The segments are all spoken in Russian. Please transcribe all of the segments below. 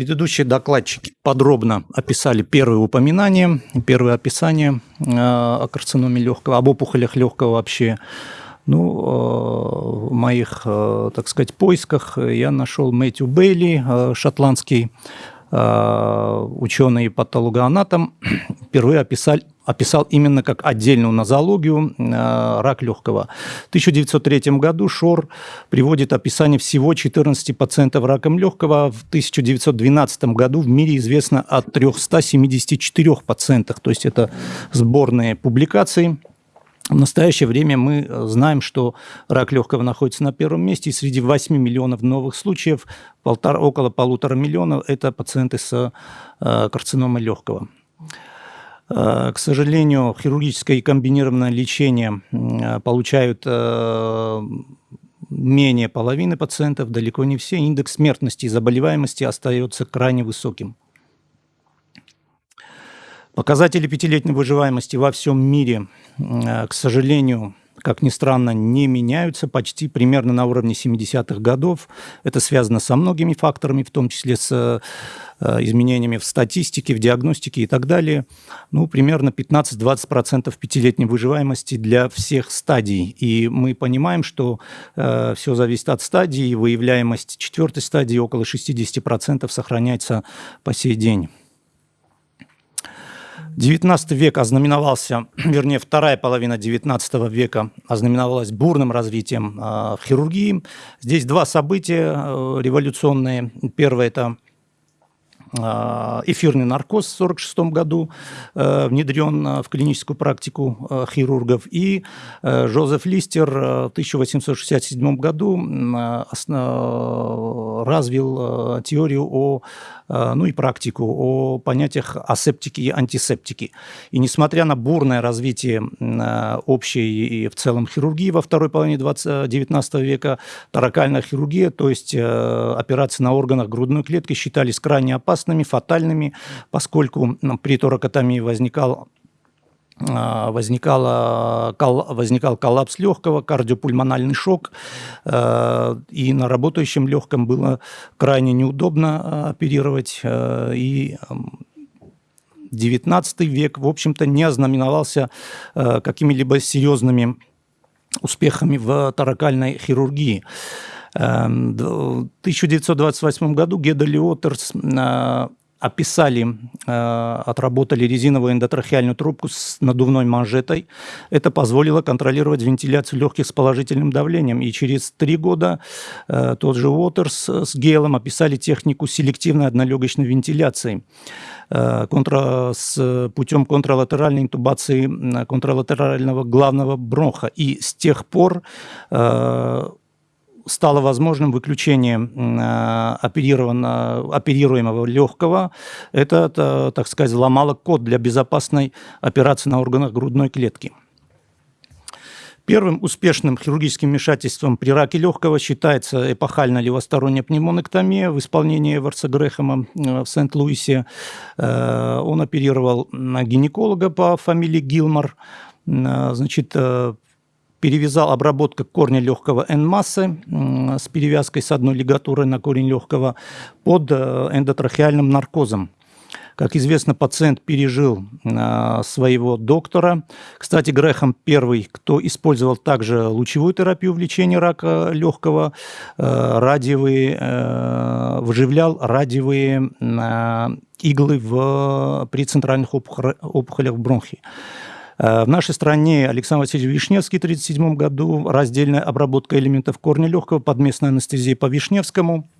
Предыдущие докладчики подробно описали первые упоминания, первые описания э, о карциноме легкого, об опухолях легкого вообще. Ну, э, в моих, э, так сказать, поисках я нашел Мэтью Бейли, шотландский ученый патологоанатом, впервые описали, описал именно как отдельную нозологию э, рак легкого. В 1903 году Шор приводит описание всего 14 пациентов раком легкого. В 1912 году в мире известно о 374 пациентах, то есть это сборные публикации. В настоящее время мы знаем, что рак легкого находится на первом месте, и среди 8 миллионов новых случаев полтора, около полутора миллионов – это пациенты с э, карциномой легкого. Э, к сожалению, хирургическое и комбинированное лечение э, получают э, менее половины пациентов, далеко не все. Индекс смертности и заболеваемости остается крайне высоким. Показатели пятилетней выживаемости во всем мире, к сожалению, как ни странно, не меняются почти примерно на уровне 70-х годов. Это связано со многими факторами, в том числе с э, изменениями в статистике, в диагностике и так далее. Ну, примерно 15-20% пятилетней выживаемости для всех стадий. И мы понимаем, что э, все зависит от стадии. Выявляемость четвертой стадии около 60% сохраняется по сей день. 19 век ознаменовался, вернее, вторая половина 19 века ознаменовалась бурным развитием э, хирургии. Здесь два события э, революционные. Первое – это а, эфирный наркоз в 1946 году э, внедрен э, в клиническую практику хирургов. И Жозеф Листер в 1867 году развил теорию о, ну и практику о понятиях асептики и антисептики. И несмотря на бурное развитие общей и в целом хирургии во второй половине 20, 19 века, таракальная хирургия, то есть операции на органах грудной клетки считались крайне опасными, фатальными, поскольку при торакотомии возникал возникала, возникал коллапс легкого, кардиопульмональный шок, а, и на работающем легком было крайне неудобно а, оперировать, и XIX век, в общем-то, не ознаменовался какими-либо серьезными успехами в таракальной хирургии. Эм, в 1928 году Геда Лиотерс описали, э, отработали резиновую эндотрахеальную трубку с надувной манжетой. Это позволило контролировать вентиляцию легких с положительным давлением. И через три года э, тот же Уотерс с Гейлом описали технику селективной однолегочной вентиляции контра, с путем контралатеральной интубации контралатерального главного бронха. И с тех пор стало возможным выключение э, оперируемого легкого. Это, так сказать, взломало код для безопасной операции на органах грудной клетки. Первым успешным хирургическим вмешательством при раке легкого считается эпохальная левосторонняя пневмонэктомия в исполнении Эверса Грэхэма э, в Сент-Луисе. Э, он оперировал гинеколога по фамилии Гилмор. Значит, перевязал обработка корня легкого N-массы с перевязкой с одной лигатурой на корень легкого под э, эндотрахеальным наркозом. Как известно, пациент пережил э, своего доктора. Кстати, Грэхэм первый, кто использовал также лучевую терапию в лечении рака легкого, э, радиовые, э, выживлял радиовые э, иглы в, при центральных опухолях бронхи. Э, в нашей стране Александр Васильевич Вишневский в 1937 году раздельная обработка элементов корня легкого под местной анестезией по Вишневскому –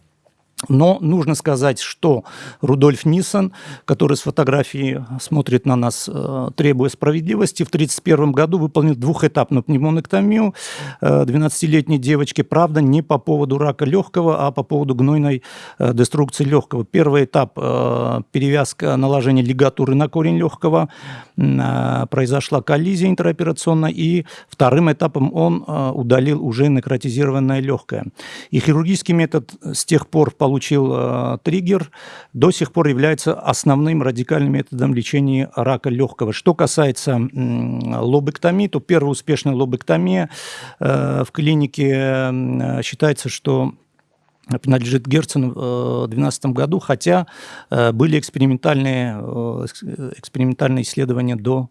но нужно сказать, что Рудольф Ниссон, который с фотографии смотрит на нас, э, требуя справедливости, в 1931 году выполнил двухэтапную пневмонэктомию 12-летней э, девочки. Правда, не по поводу рака легкого, а по поводу гнойной э, деструкции легкого. Первый этап – перевязка наложения лигатуры на корень легкого. Произошла коллизия интраоперационная. И вторым этапом он удалил уже некротизированное легкое. И хирургический метод с тех пор получил получил э, триггер, до сих пор является основным радикальным методом лечения рака легкого. Что касается э, лобэктомии, то первая успешная лобэктомия э, в клинике э, считается, что принадлежит Герцену в 2012 году, хотя были экспериментальные, экспериментальные исследования до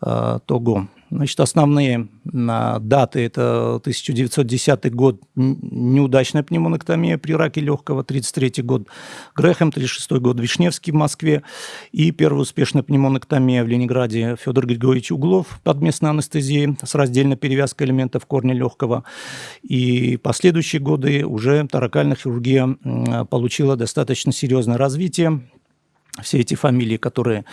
того. Значит, основные а, даты – это 1910 год, неудачная пневмонэктомия при раке легкого, 33 год Грехем, 36 год Вишневский в Москве и первая успешная пневмонэктомия в Ленинграде Федор Григорьевич Углов под местной анестезией с раздельной перевязкой элементов корня легкого. И последующие годы уже таракальная хирургия получила достаточно серьезное развитие все эти фамилии, которые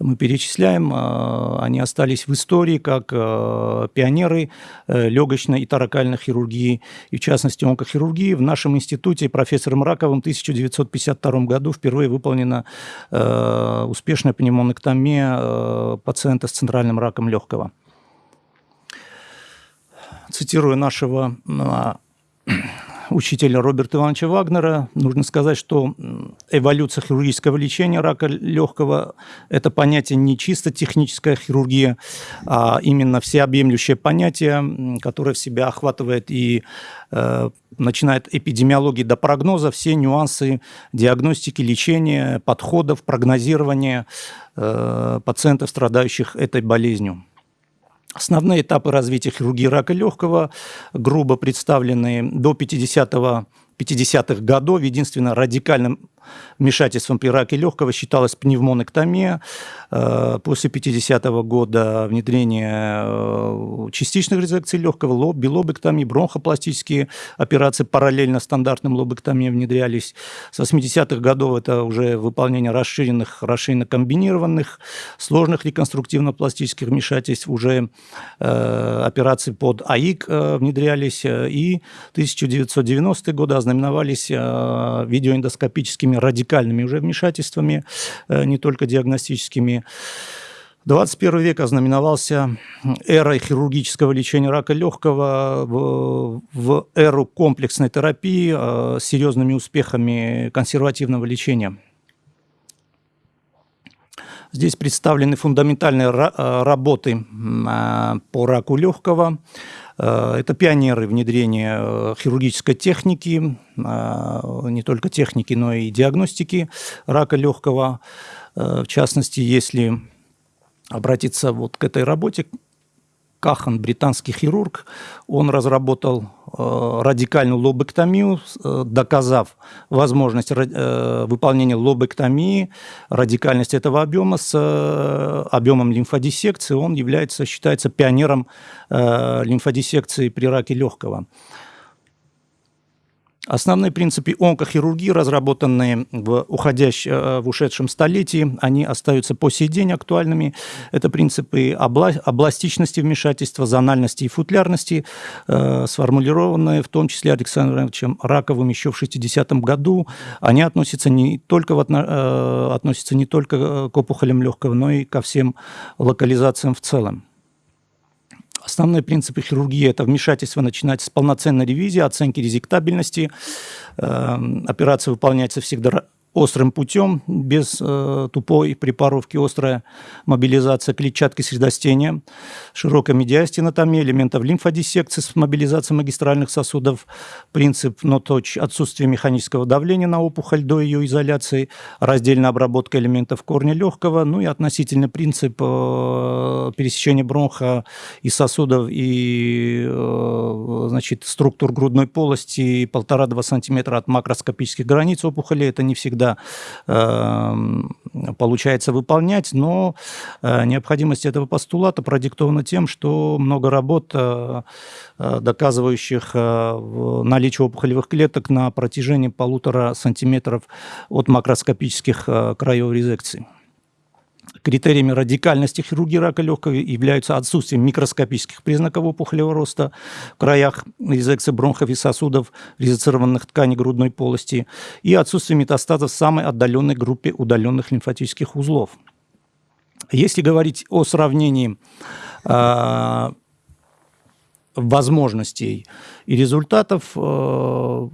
мы перечисляем, э, они остались в истории как э, пионеры э, легочной и таракальной хирургии, и в частности онкохирургии. В нашем институте профессором Раковым в 1952 году впервые выполнена успешная пневмонэктомия пациента с центральным раком легкого. Цитирую нашего учителя Роберта Ивановича Вагнера. Нужно сказать, что эволюция хирургического лечения рака легкого – это понятие не чисто техническая хирургия, а именно всеобъемлющее понятие, которое в себя охватывает и э, начинает эпидемиологии до прогноза, все нюансы диагностики, лечения, подходов, прогнозирования э, пациентов, страдающих этой болезнью. Основные этапы развития хирургии рака легкого грубо представлены до 50-го 50-х годов. Единственное радикальным вмешательством при раке легкого считалась пневмонэктомия. Э, после 50-го года внедрение э, частичных резекций легкого, лоб, билобэктомии, бронхопластические операции параллельно стандартным лобэктомиям внедрялись. С 80-х годов это уже выполнение расширенных, расширенно комбинированных, сложных реконструктивно-пластических вмешательств, уже э, операции под АИК э, внедрялись. И 1990-е годы ознаменовались э, видеоэндоскопическими радикальными уже вмешательствами, э, не только диагностическими. 21 век ознаменовался эрой хирургического лечения рака легкого в, в эру комплексной терапии э, с серьезными успехами консервативного лечения. Здесь представлены фундаментальные э, работы по раку легкого, это пионеры внедрения э, хирургической техники, э, не только техники, но и диагностики рака легкого. В частности, если обратиться вот к этой работе, Кахан, британский хирург, он разработал э, радикальную лобэктомию, э, доказав возможность э, выполнения лобэктомии, радикальность этого объема с э, объемом лимфодиссекции. Он является, считается пионером э, лимфодиссекции при раке легкого. Основные принципы онкохирургии, разработанные в, уходящем, э, в ушедшем столетии, они остаются по сей день актуальными. Это принципы обла областичности вмешательства, зональности и футлярности, э, сформулированные в том числе Александром Ивановичем Раковым еще в 60-м году. Они относятся не, только в, э, относятся не только к опухолям легкого, но и ко всем локализациям в целом. Основные принципы хирургии – это вмешательство начинать с полноценной ревизии, оценки резектабельности. Эм, операция выполняется всегда острым путем, без э, тупой припаровки, острая мобилизация клетчатки средостения, широкая медиастенотомия, элементов лимфодиссекции с мобилизацией магистральных сосудов, принцип но-точ, отсутствие механического давления на опухоль до ее изоляции, раздельная обработка элементов корня легкого, ну и относительный принцип э, пересечения бронха и сосудов и э, значит, структур грудной полости полтора-два сантиметра от макроскопических границ опухоли, это не всегда всегда э, получается выполнять, но э, необходимость этого постулата продиктована тем, что много работ, э, э доказывающих наличие опухолевых клеток на протяжении полутора сантиметров от макроскопических краев резекции. Критериями радикальности хирургии рака легкого являются отсутствие микроскопических признаков опухолевого роста в краях резекции бронхов и сосудов, резецированных тканей грудной полости и отсутствие метастазов в самой отдаленной группе удаленных лимфатических узлов. Если говорить о сравнении э, возможностей и результатов э,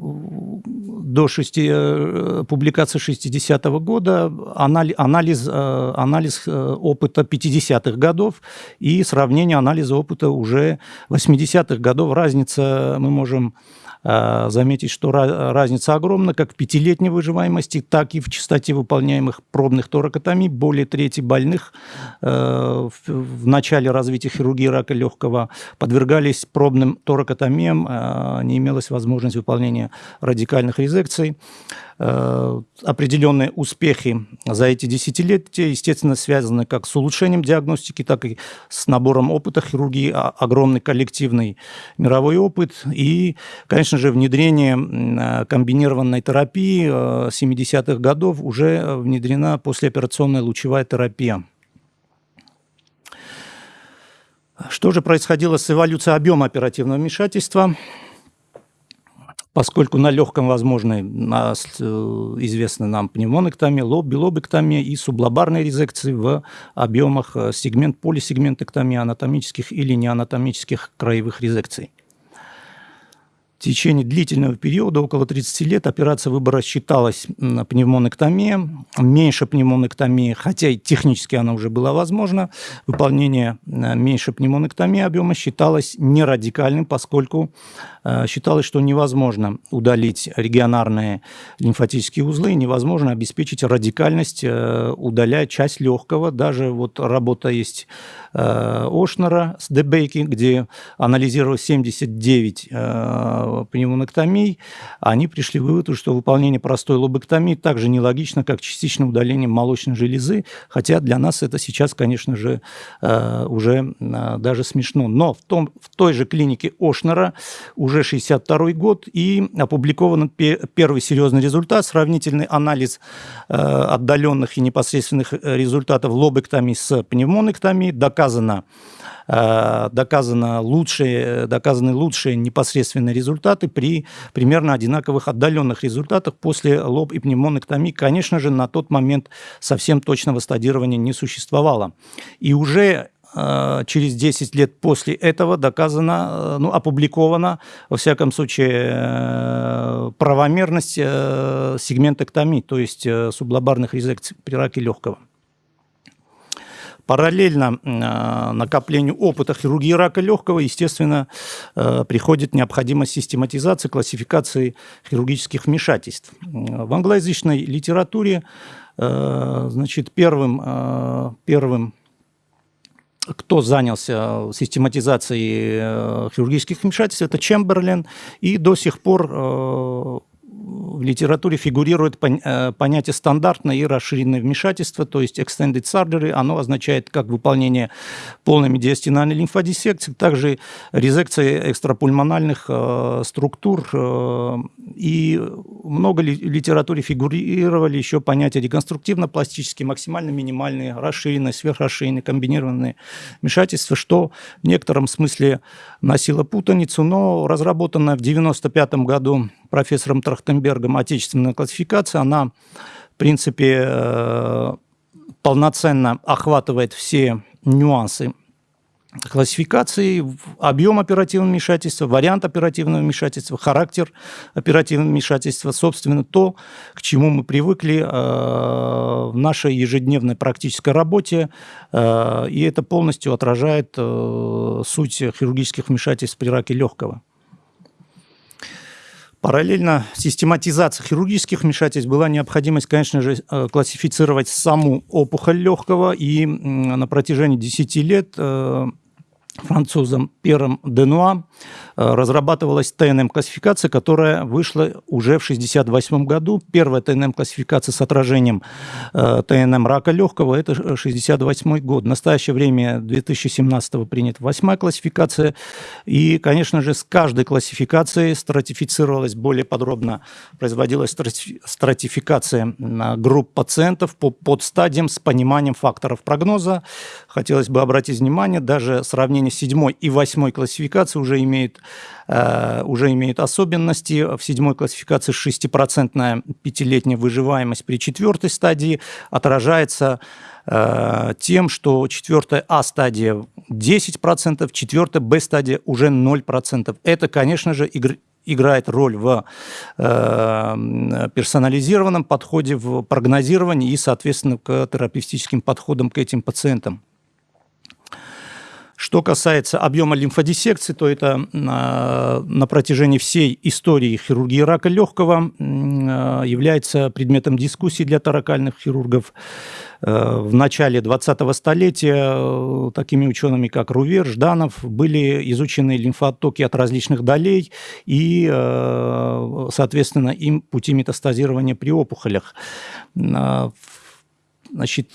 до 6, э, публикации 60-го года, анализ, э, анализ опыта 50-х годов и сравнение анализа опыта уже 80-х годов. Разница мы можем заметить, что разница огромна как в пятилетней выживаемости, так и в частоте выполняемых пробных торакотомий. Более трети больных э, в начале развития хирургии рака легкого подвергались пробным торакотомиям, не имелось возможности выполнения радикальных резекций. Э, определенные успехи за эти десятилетия, естественно, связаны как с улучшением диагностики, так и с набором опыта хирургии, а, огромный коллективный мировой опыт и, конечно же, внедрение э, комбинированной терапии 70-х э, годов уже внедрена послеоперационная лучевая терапия. Что же происходило с эволюцией объема оперативного вмешательства? Поскольку на легком возможны э, известны нам пневмонэктомия, лоб, билобэктомия и сублобарные резекции в объемах э, сегмент полисегментэктомии анатомических или неанатомических краевых резекций. В течение длительного периода, около 30 лет, операция выбора считалась пневмонэктомия, меньше пневмонэктомии, хотя и технически она уже была возможна. Выполнение э, меньше пневмонэктомии объема считалось нерадикальным, поскольку считалось, что невозможно удалить регионарные лимфатические узлы, невозможно обеспечить радикальность, э, удаляя часть легкого. Даже вот работа есть Ошнера с Дебейки, где анализировал 79 пневмонэктомий, они пришли к выводу, что выполнение простой лобэктомии также нелогично, как частичное удаление молочной железы, хотя для нас это сейчас, конечно же, э, уже э, даже смешно. Но в, том, в той же клинике Ошнера уже 62 год и опубликован первый серьезный результат, сравнительный анализ э, отдаленных и непосредственных результатов лобэктомии с пневмонэктомией. Доказано, Э, доказано лучшие, доказаны лучшие непосредственные результаты при примерно одинаковых отдаленных результатах после лоб и пневмонэктомии. Конечно же, на тот момент совсем точного стадирования не существовало. И уже э, через 10 лет после этого доказано, э, ну, опубликована, во всяком случае, правомерность сегментэктомии, то есть сублобарных резекций при раке легкого. Параллельно э, накоплению опыта хирургии рака легкого, естественно, э, приходит необходимость систематизации, классификации хирургических вмешательств. В англоязычной литературе э, значит, первым, первым кто занялся систематизацией хирургических вмешательств, это Чемберлен, и до сих пор в литературе фигурирует э, понятие стандартное и расширенное вмешательство, то есть extended surgery, оно означает как выполнение полной медиастинальной лимфодиссекции, также резекция экстрапульмональных э, структур. Э, и много ли, литературе фигурировали еще понятия реконструктивно-пластические, максимально-минимальные, расширенные, сверхрасширенные, комбинированные вмешательства, что в некотором смысле носило путаницу, но разработанная в 1995 году профессором Трахтенбергом отечественная классификация, она, в принципе, э, полноценно охватывает все нюансы классификации, объем оперативного вмешательства, вариант оперативного вмешательства, характер оперативного вмешательства, собственно, то, к чему мы привыкли э, в нашей ежедневной практической работе, э, и это полностью отражает суть хирургических вмешательств при раке легкого. Параллельно систематизации хирургических вмешательств была необходимость, конечно же, э, классифицировать саму опухоль легкого, и на протяжении 10 лет э, французом Пером Денуа э, разрабатывалась ТНМ-классификация, которая вышла уже в 1968 году. Первая ТНМ-классификация с отражением э, ТНМ рака легкого – это 1968 год. В настоящее время 2017 принята восьмая классификация. И, конечно же, с каждой классификацией стратифицировалась более подробно, производилась стратификация групп пациентов по подстадиям с пониманием факторов прогноза. Хотелось бы обратить внимание, даже сравнение с седьмой и восьмой классификацией уже имеет, э, уже имеет особенности. В седьмой классификации 6% пятилетняя выживаемость при четвертой стадии отражается э, тем, что четвертая А-стадия 10%, четвертая Б-стадия уже 0%. Это, конечно же, игр играет роль в э, персонализированном подходе, в прогнозировании и, соответственно, к терапевтическим подходам к этим пациентам. Что касается объема лимфодиссекции, то это на протяжении всей истории хирургии рака легкого является предметом дискуссии для таракальных хирургов. Э, в начале 20-го столетия э, такими учеными, как Рувер, Жданов, были изучены лимфотоки от различных долей и, э, соответственно, им пути метастазирования при опухолях. Значит,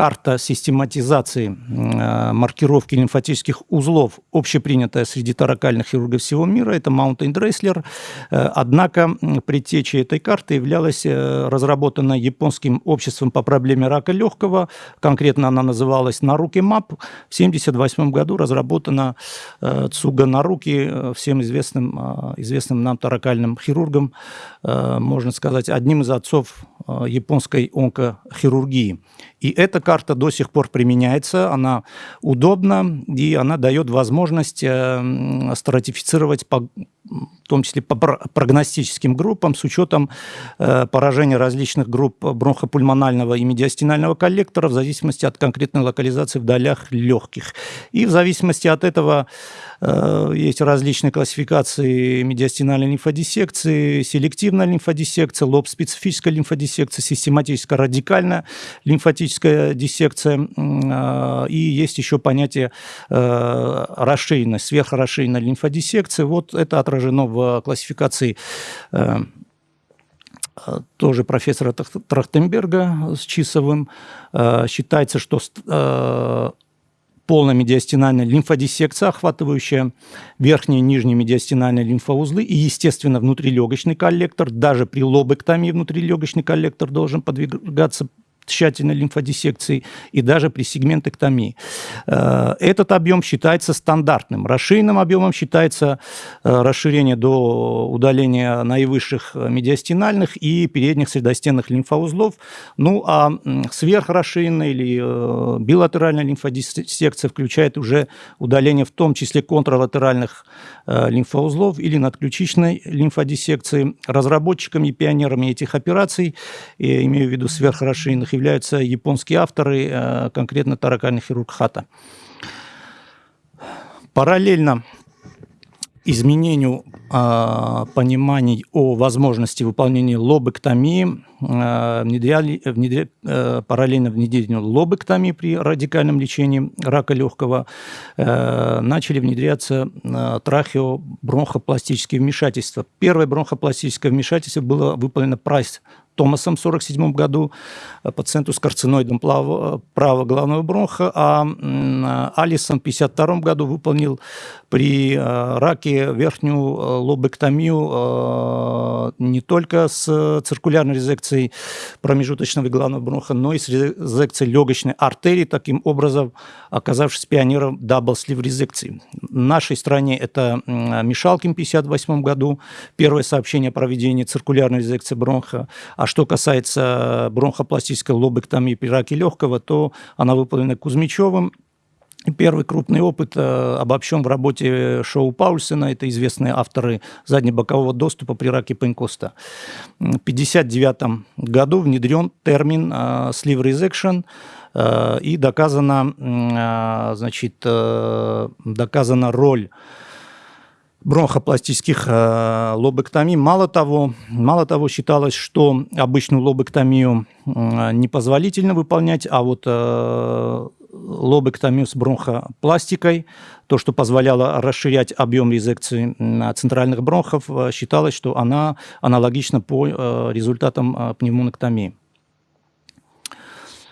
карта систематизации э, маркировки лимфатических узлов, общепринятая среди таракальных хирургов всего мира, это Mountain Dressler. Э, однако предтечей этой карты являлась э, разработанная японским обществом по проблеме рака легкого, конкретно она называлась Наруки Мап. В 1978 году разработана Цуга Наруки, всем известным, известным нам таракальным хирургом, можно сказать, одним из отцов японской онкохирургии. И эта карта до сих пор применяется, она удобна, и она дает возможность э, стратифицировать в том числе по прогностическим группам с учетом э, поражения различных групп бронхопульмонального и медиастинального коллектора в зависимости от конкретной локализации в долях легких. И в зависимости от этого Э, есть различные классификации медиастинальной лимфодиссекции, селективная лимфодиссекция, лоб-специфическая лимфодиссекция, систематическая радикальная лимфатическая диссекция. Э, и есть еще понятие э, расширенной, сверхрасширенной лимфодиссекции. Вот это отражено в классификации тоже профессора Трахтенберга с Чисовым. Считается, что полная медиастинальная лимфодиссекция, охватывающая верхние и нижние медиастинальные лимфоузлы и, естественно, внутрилегочный коллектор. Даже при лобэктомии внутрилегочный коллектор должен подвигаться тщательной лимфодиссекции и даже при сегментэктомии. Э, этот объем считается стандартным. Расширенным объемом считается э, расширение до удаления наивысших медиастинальных и передних средостенных лимфоузлов. Ну а сверхрасширенная или э, билатеральная лимфодиссекция включает уже удаление в том числе контралатеральных лимфоузлов или надключичной лимфодиссекции. Разработчиками и пионерами этих операций, я имею в виду сверхрасширенных являются японские авторы, э, конкретно таракальный хирург Хата. Параллельно изменению э, пониманий о возможности выполнения лобэктомии, э, внедряли, внедря, э, параллельно внедрению лобэктомии при радикальном лечении рака легкого, э, начали внедряться э, трахеобронхопластические вмешательства. Первое бронхопластическое вмешательство было выполнено Прайс Томасом в 1947 году, э, пациенту с карциноидом правого, правого главного бронха, а Алисон в 1952 году выполнил при э, раке верхнюю э, лобэктомию не только с циркулярной резекцией промежуточного и главного бронха, но и с резекцией легочной артерии, таким образом оказавшись пионером double-sleeve резекции. В нашей стране это Мишалкин в 1958 году, первое сообщение о проведении циркулярной резекции бронха, а что касается бронхопластической лобэктомии при раке легкого, то она выполнена Кузьмичевым. Первый крупный опыт э, обобщен в работе Шоу Паульсена, это известные авторы заднебокового доступа при раке Панкоста. В 1959 году внедрен термин э, sleeve resection, э, и доказана, значит, доказана роль бронхопластических э, лобэктомий. Мало того, мало того, считалось, что обычную лобэктомию э, непозволительно выполнять, а вот э, лобэктомию с бронхопластикой, то, что позволяло расширять объем резекции центральных бронхов, э, считалось, что она аналогична по э, результатам пневмонэктомии.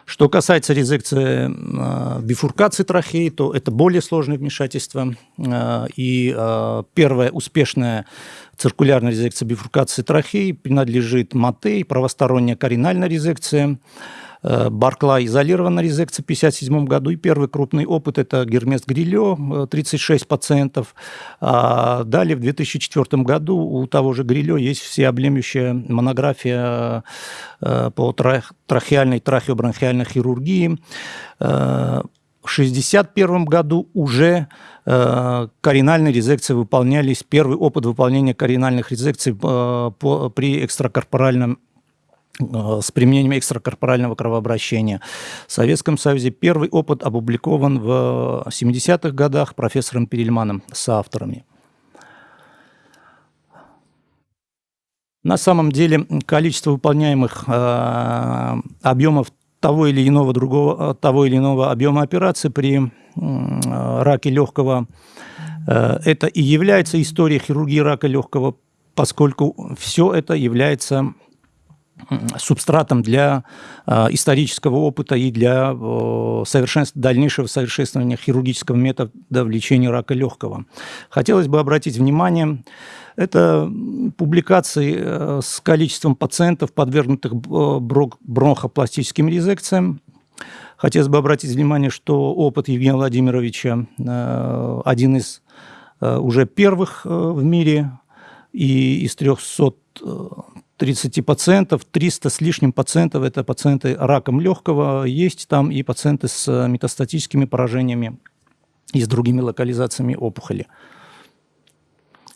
Что касается резекции э, бифуркации трахеи, то это более сложное вмешательство. Э, и э, первая успешная циркулярная резекция бифуркации трахеи принадлежит МАТЕЙ, правосторонняя коринальная резекция. Э, Барклай изолированная резекция в 1957 году. И первый крупный опыт – это Гермес Грилё, 36 пациентов. А далее, в 2004 году у того же Грилё есть всеобъемлющая монография э, по трахеальной трахеобронхиальной хирургии. Э, в 1961 году уже э, коринальные резекции выполнялись, первый опыт выполнения коринальных резекций э, по, при экстракорпоральном Э, с применением экстракорпорального кровообращения. В Советском Союзе первый опыт опубликован в 70-х годах профессором Перельманом с авторами. На самом деле количество выполняемых э, объемов того или иного другого, того или иного объема операции при э, раке легкого э, это и является историей хирургии рака легкого, поскольку все это является субстратом для э, исторического опыта и для совершенств, дальнейшего совершенствования хирургического метода в лечении рака легкого. Хотелось бы обратить внимание, это публикации э, с количеством пациентов, подвергнутых бронхопластическим резекциям. Хотелось бы обратить внимание, что опыт Евгения Владимировича э, один из э, уже первых в мире, и из 300 30 пациентов, 300 с лишним пациентов – это пациенты раком легкого, есть там и пациенты с метастатическими поражениями и с другими локализациями опухоли.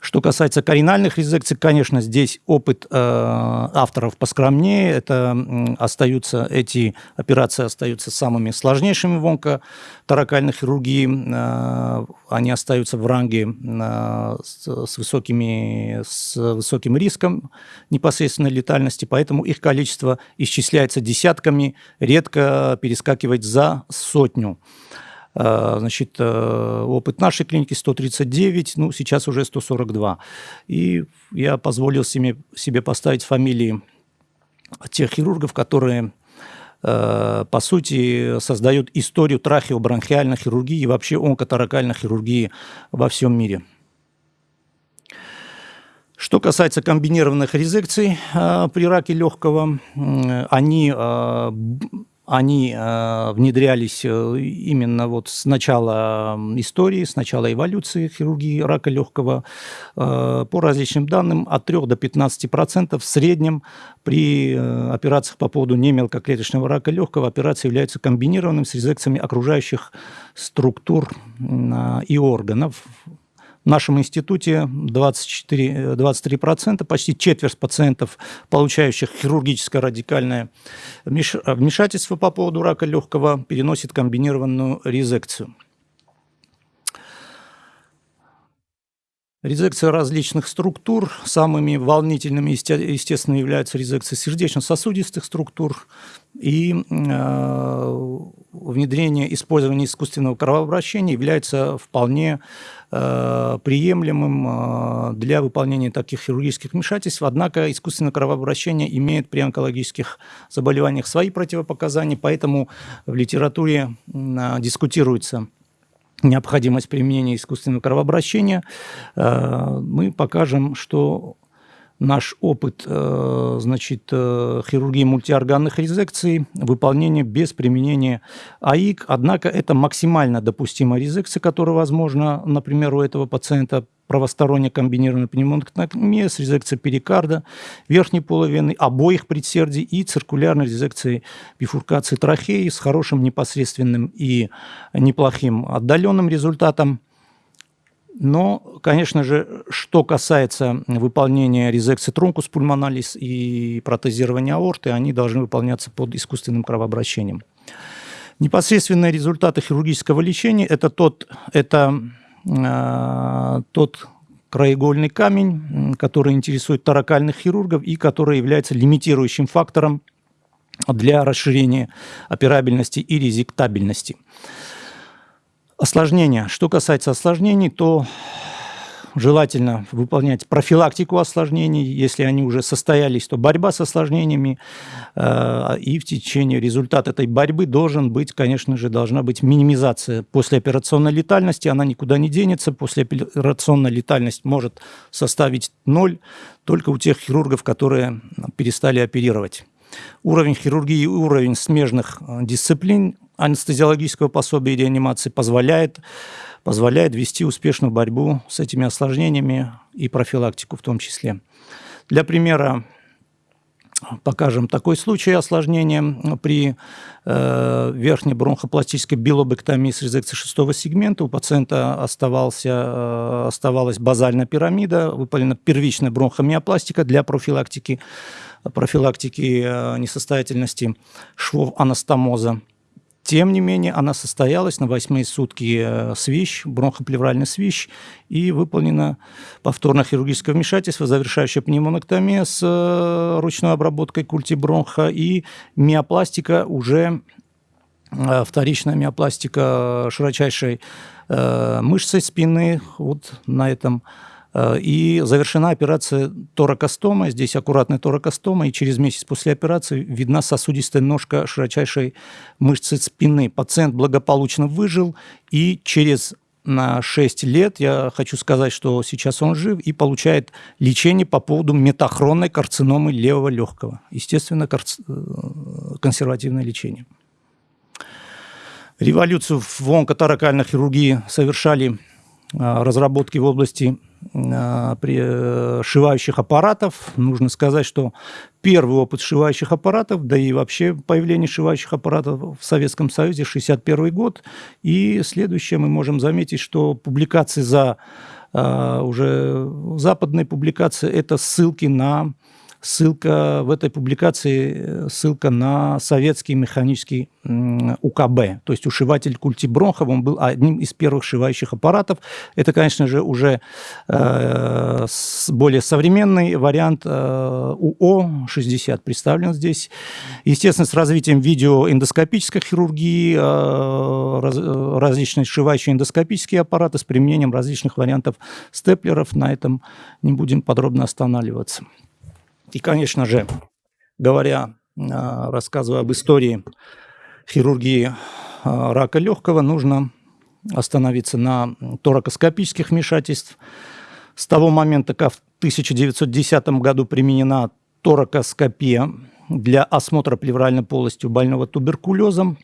Что касается коренальных резекций, конечно, здесь опыт э, авторов поскромнее. Это остаются, эти операции остаются самыми сложнейшими в онкоторакальной хирургии. Э, они остаются в ранге э, с, с, высокими, с высоким риском непосредственной летальности, поэтому их количество исчисляется десятками, редко перескакивать за сотню. Э, значит, э, опыт нашей клиники 139, ну, сейчас уже 142. И я позволил себе, себе поставить фамилии тех хирургов, которые э, по сути, создают историю трахеобронхиальной хирургии и вообще онкоторакальной хирургии во всем мире. Что касается комбинированных резекций э, при раке легкого, э, они э, они э, внедрялись э, именно вот с начала истории, с начала эволюции хирургии рака легкого. Э, по различным данным, от 3 до 15 процентов в среднем при операциях по поводу немелкоклеточного рака легкого операции являются комбинированными с резекциями окружающих структур э, и органов в нашем институте 24, 23%, почти четверть пациентов, получающих хирургическое радикальное вмешательство по поводу рака легкого, переносит комбинированную резекцию. Резекция различных структур. Самыми волнительными, естественно, являются резекции сердечно-сосудистых структур и э, внедрение использования искусственного кровообращения является вполне э, приемлемым э, для выполнения таких хирургических вмешательств. Однако искусственное кровообращение имеет при онкологических заболеваниях свои противопоказания, поэтому в литературе э, дискутируется необходимость применения искусственного кровообращения, э, мы покажем, что наш опыт э, значит, э, хирургии мультиорганных резекций, выполнение без применения АИК. Однако это максимально допустимая резекция, которая возможна, например, у этого пациента правосторонняя комбинированная пневмонэктомия с резекцией перикарда, верхней половины, обоих предсердий и циркулярной резекцией бифуркации трахеи с хорошим непосредственным и неплохим отдаленным результатом. Но, конечно же, что касается выполнения резекции трункус пульмоналис и протезирования аорты, они должны выполняться под искусственным кровообращением. Непосредственные результаты хирургического лечения – это тот, это Э, тот краеугольный камень, который интересует таракальных хирургов и который является лимитирующим фактором для расширения операбельности и резектабельности. Осложнения. Что касается осложнений, то желательно выполнять профилактику осложнений. Если они уже состоялись, то борьба с осложнениями. Э, и в течение результата этой борьбы должен быть, конечно же, должна быть минимизация послеоперационной летальности. Она никуда не денется. Послеоперационная летальность может составить ноль только у тех хирургов, которые перестали оперировать. Уровень хирургии и уровень смежных э, дисциплин анестезиологического пособия и реанимации позволяет позволяет вести успешную борьбу с этими осложнениями и профилактику в том числе. Для примера покажем такой случай осложнения при э, верхней бронхопластической билобэктомии с резекцией шестого сегмента. У пациента оставался, э, оставалась базальная пирамида, выполнена первичная бронхомиопластика для профилактики профилактики несостоятельности швов анастомоза. Тем не менее, она состоялась на восьмые сутки свищ, бронхоплевральный свищ, и выполнено повторное хирургическое вмешательство, завершающая пневмонэктомия с ручной обработкой культи бронха и миопластика уже вторичная миопластика широчайшей мышцы спины. Вот на этом Э, и завершена операция торакостома. Здесь аккуратная торакостома, и через месяц после операции видна сосудистая ножка широчайшей мышцы спины. Пациент благополучно выжил, и через на 6 лет, я хочу сказать, что сейчас он жив и получает лечение по поводу метахронной карциномы левого легкого. Естественно, карц... Э, консервативное лечение. Революцию в онкоторакальной хирургии совершали э, разработки в области а, при э, аппаратов. Нужно сказать, что первый опыт сшивающих аппаратов, да и вообще появление сшивающих аппаратов в Советском Союзе 61 год. И следующее мы можем заметить, что публикации за а, уже западные публикации – это ссылки на ссылка в этой публикации, э, ссылка на советский механический УКБ, то есть ушиватель Культибронхов, он был одним из первых шивающих аппаратов. Это, конечно же, уже э, более современный вариант э, УО-60 представлен здесь. Естественно, с развитием видеоэндоскопической хирургии, э, раз, э, различные сшивающие эндоскопические аппараты с применением различных вариантов степлеров. На этом не будем подробно останавливаться. И, конечно же, говоря, а, рассказывая об истории хирургии а, рака легкого, нужно остановиться на торакоскопических вмешательств. С того момента, как в 1910 году применена торакоскопия для осмотра плевральной полости у больного туберкулезом,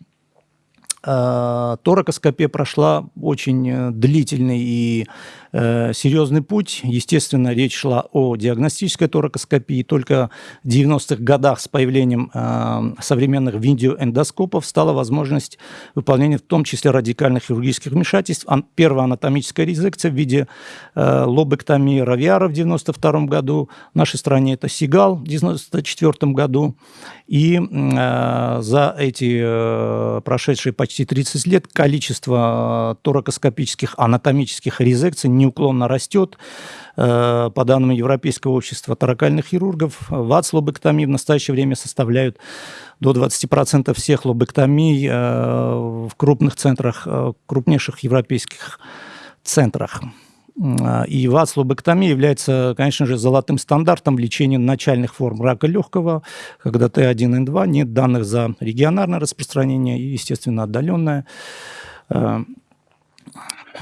а, торакоскопия прошла очень э, длительный и серьезный путь. Естественно, речь шла о диагностической торакоскопии. Только в 90-х годах с появлением э, современных видеоэндоскопов стала возможность выполнения в том числе радикальных хирургических вмешательств. Первая анатомическая резекция в виде э, лобэктомии Равиара в 92 году. В нашей стране это Сигал в 94 году. И э, за эти э, прошедшие почти 30 лет количество э, торакоскопических анатомических резекций неуклонно растет. Э, по данным Европейского общества таракальных хирургов, ВАЦ лобэктомии в настоящее время составляют до 20% всех лобэктомий э, в крупных центрах, э, крупнейших европейских центрах. И вацлобэктомия является, конечно же, золотым стандартом лечения начальных форм рака легкого, когда Т1Н2, нет данных за регионарное распространение и, естественно, отдаленное.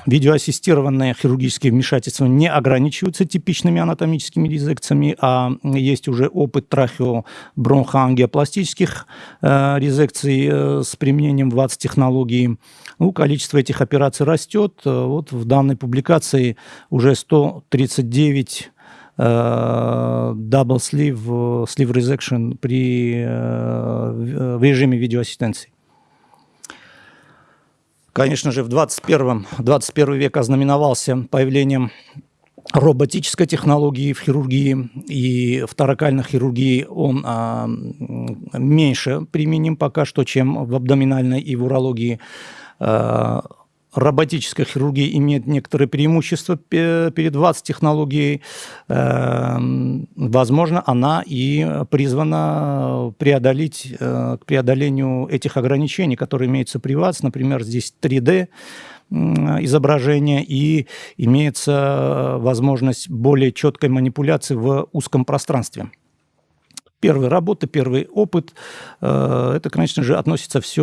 Видеоассистированные хирургические вмешательства не ограничиваются типичными анатомическими резекциями, а есть уже опыт трахеобронхоангиопластических э, резекций э, с применением ВАЦ-технологии. Ну, количество этих операций растет. Вот в данной публикации уже 139 double sleeve, sleeve resection при, э, в режиме видеоассистенции. Конечно же, в 21, 21 век ознаменовался появлением роботической технологии в хирургии и в таракальной хирургии он а, меньше применим пока что, чем в абдоминальной и в урологии. А, роботическая хирургия имеет некоторые преимущества перед ВАЦ-технологией. Эм, возможно, она и призвана преодолеть, э, к преодолению этих ограничений, которые имеются при ВАЦ. Например, здесь 3D изображение и имеется возможность более четкой манипуляции в узком пространстве первая работа, первый опыт. Э, это, конечно же, относится все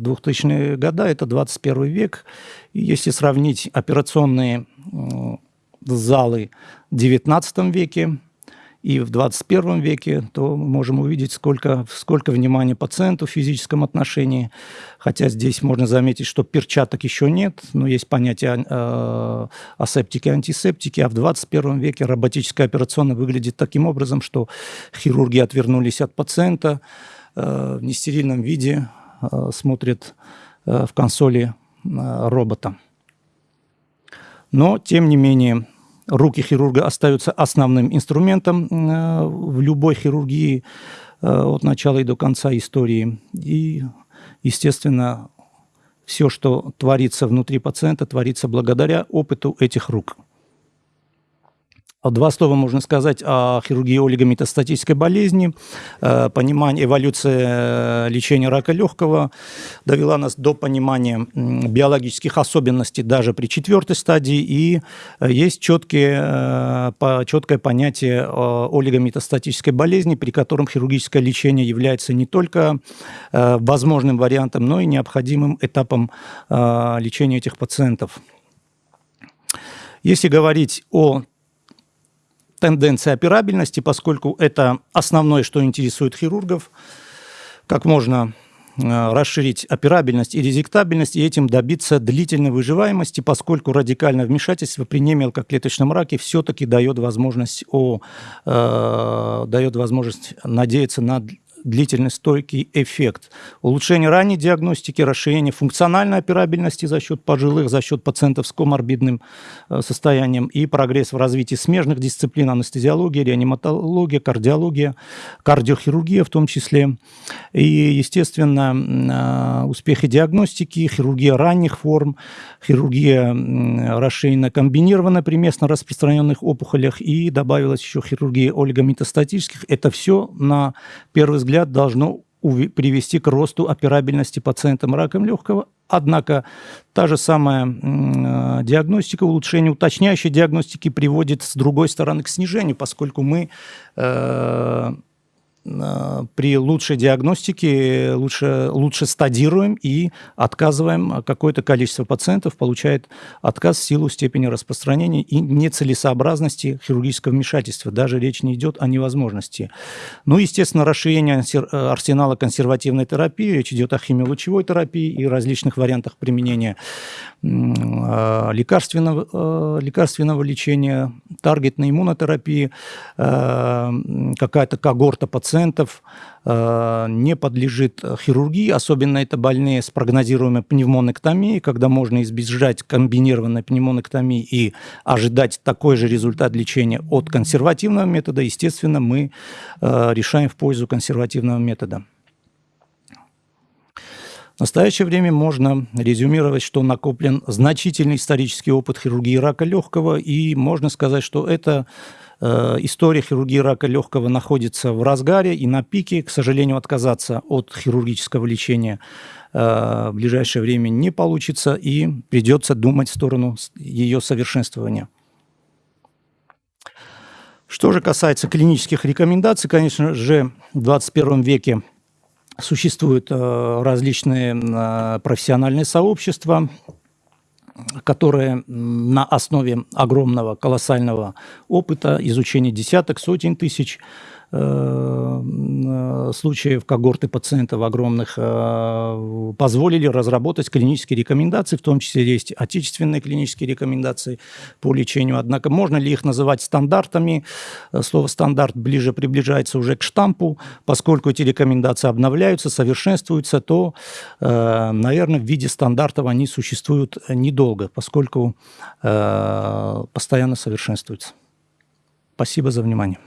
2000-е годы, это 21 век. Если сравнить операционные залы в 19 веке, и в 21 веке, то мы можем увидеть, сколько, сколько внимания пациенту в физическом отношении. Хотя здесь можно заметить, что перчаток еще нет, но есть понятие э, асептики и антисептики. А в 21 веке роботическая операционная выглядит таким образом, что хирурги отвернулись от пациента э, в нестерильном виде, э, смотрят э, в консоли э, робота. Но, тем не менее, руки хирурга остаются основным инструментом в любой хирургии от начала и до конца истории. И, естественно, все, что творится внутри пациента, творится благодаря опыту этих рук. Два слова можно сказать о хирургии олигометастатической болезни. Э, понимание, эволюция лечения рака легкого довела нас до понимания биологических особенностей даже при четвертой стадии. И есть четкие, э, четкое понятие олигометастатической болезни, при котором хирургическое лечение является не только э, возможным вариантом, но и необходимым этапом лечения этих пациентов. Если говорить о тенденция операбельности, поскольку это основное, что интересует хирургов, как можно э, расширить операбельность и резектабельность и этим добиться длительной выживаемости, поскольку радикальное вмешательство при немелкоклеточном раке все-таки дает возможность, о, э, дает возможность надеяться на длительный стойкий эффект. Улучшение ранней диагностики, расширение функциональной операбельности за счет пожилых, за счет пациентов с коморбидным э, состоянием и прогресс в развитии смежных дисциплин, анестезиология, реаниматология, кардиология, кардиохирургия в том числе. И, естественно, э, успехи диагностики, хирургия ранних форм, хирургия расширенно комбинированная при местно распространенных опухолях и добавилась еще хирургия олигометастатических. Это все на первый взгляд взгляд, должно привести к росту операбельности пациентам раком легкого. Однако та же самая э, диагностика, улучшение уточняющей диагностики приводит с другой стороны к снижению, поскольку мы э, при лучшей диагностике лучше, лучше стадируем и отказываем какое-то количество пациентов, получает отказ в силу степени распространения и нецелесообразности хирургического вмешательства. Даже речь не идет о невозможности. Ну, естественно, расширение арсенала консервативной терапии, речь идет о химиолучевой терапии и различных вариантах применения э, лекарственного, э, лекарственного лечения, таргетной иммунотерапии, какая-то когорта пациентов, пациентов э, не подлежит хирургии, особенно это больные с прогнозируемой пневмонэктомией, когда можно избежать комбинированной пневмонэктомии и ожидать такой же результат лечения от консервативного метода, естественно, мы э, решаем в пользу консервативного метода. В настоящее время можно резюмировать, что накоплен значительный исторический опыт хирургии рака легкого, и можно сказать, что это история хирургии рака легкого находится в разгаре и на пике. К сожалению, отказаться от хирургического лечения э, в ближайшее время не получится и придется думать в сторону ее совершенствования. Что же касается клинических рекомендаций, конечно же, в 21 веке существуют э, различные профессиональные сообщества, которые на основе огромного, колоссального опыта, изучения десяток, сотен тысяч случаев когорты пациентов огромных э, позволили разработать клинические рекомендации, в том числе есть отечественные клинические рекомендации по лечению. Однако можно ли их называть стандартами? Э, слово «стандарт» ближе приближается уже к штампу. Поскольку эти рекомендации обновляются, совершенствуются, то, наверное, в виде стандартов они существуют недолго, поскольку постоянно совершенствуются. Спасибо за внимание.